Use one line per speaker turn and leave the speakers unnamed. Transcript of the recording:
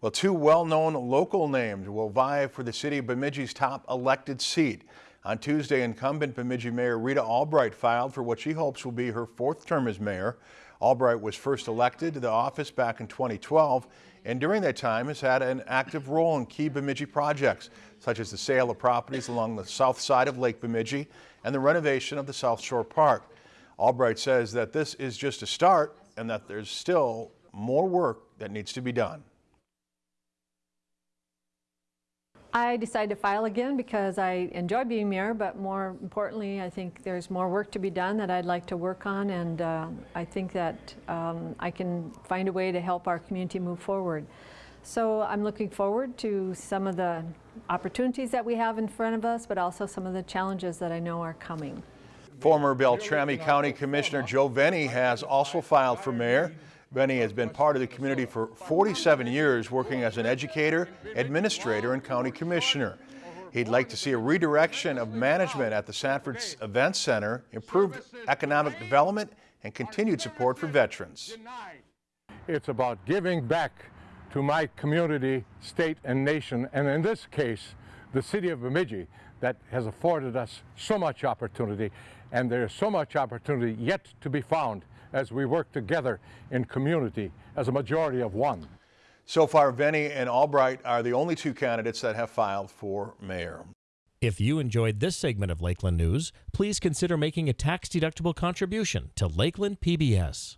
Well, two well-known local names will vie for the city of Bemidji's top elected seat. On Tuesday, incumbent Bemidji Mayor Rita Albright filed for what she hopes will be her fourth term as mayor. Albright was first elected to the office back in 2012 and during that time has had an active role in key Bemidji projects, such as the sale of properties along the south side of Lake Bemidji and the renovation of the South Shore Park. Albright says that this is just a start and that there's still more work that needs to be done.
I decided to file again because I enjoy being mayor, but more importantly, I think there's more work to be done that I'd like to work on, and uh, I think that um, I can find a way to help our community move forward. So I'm looking forward to some of the opportunities that we have in front of us, but also some of the challenges that I know are coming.
Former Beltrami County Commissioner Joe Vene has also filed for mayor. Vene has been part of the community for 47 years, working as an educator, administrator, and county commissioner. He'd like to see a redirection of management at the Sanford Event Center, improved economic development, and continued support for veterans.
It's about giving back to my community, state, and nation, and in this case, the city of Bemidji that has afforded us so much opportunity, and there's so much opportunity yet to be found as we work together in community as a majority of one.
So far, Vene and Albright are the only two candidates that have filed for mayor.
If you enjoyed this segment of Lakeland News, please consider making a tax-deductible contribution to Lakeland PBS.